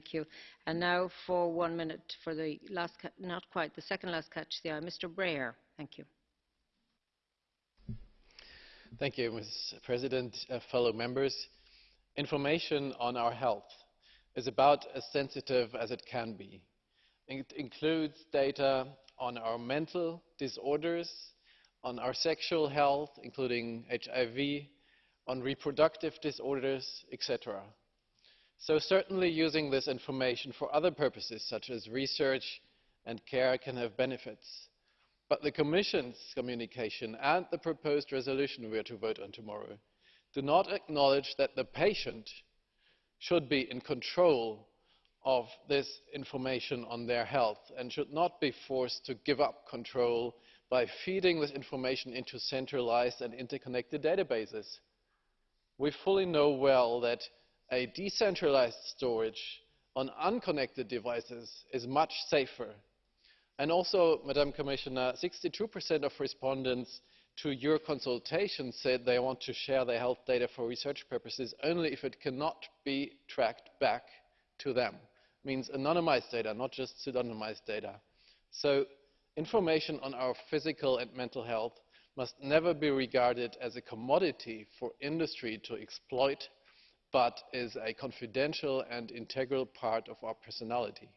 Thank you. And now for one minute for the last, not quite, the second last catch the eye, Mr. Breyer. Thank you. Thank you, Ms. President, uh, fellow members. Information on our health is about as sensitive as it can be. It includes data on our mental disorders, on our sexual health, including HIV, on reproductive disorders, etc. So certainly using this information for other purposes, such as research and care, can have benefits. But the Commission's communication and the proposed resolution we are to vote on tomorrow do not acknowledge that the patient should be in control of this information on their health and should not be forced to give up control by feeding this information into centralized and interconnected databases. We fully know well that a decentralized storage on unconnected devices is much safer. And also, Madam Commissioner, 62% of respondents to your consultation said they want to share their health data for research purposes only if it cannot be tracked back to them. It means anonymized data, not just pseudonymized data. So information on our physical and mental health must never be regarded as a commodity for industry to exploit, but is a confidential and integral part of our personality.